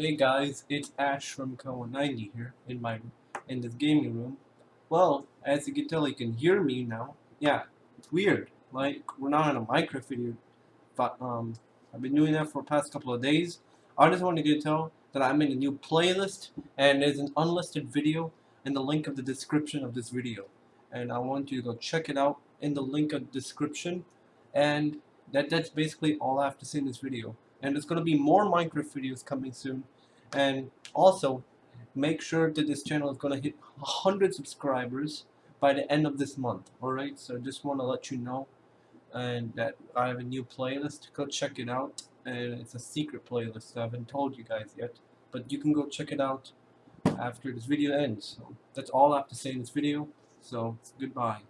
Hey guys, it's Ash from Koa90 here in my in this gaming room. Well, as you can tell, you can hear me now. Yeah, it's weird. Like we're not on a Minecraft video, but um, I've been doing that for the past couple of days. I just wanted to tell that I'm in a new playlist, and there's an unlisted video in the link of the description of this video, and I want you to go check it out in the link of the description, and that that's basically all I have to say in this video and there's going to be more Minecraft videos coming soon. And also make sure that this channel is going to hit 100 subscribers by the end of this month alright? So I just want to let you know and that I have a new playlist. Go check it out and it's a secret playlist. I haven't told you guys yet but you can go check it out after this video ends. So that's all I have to say in this video. So goodbye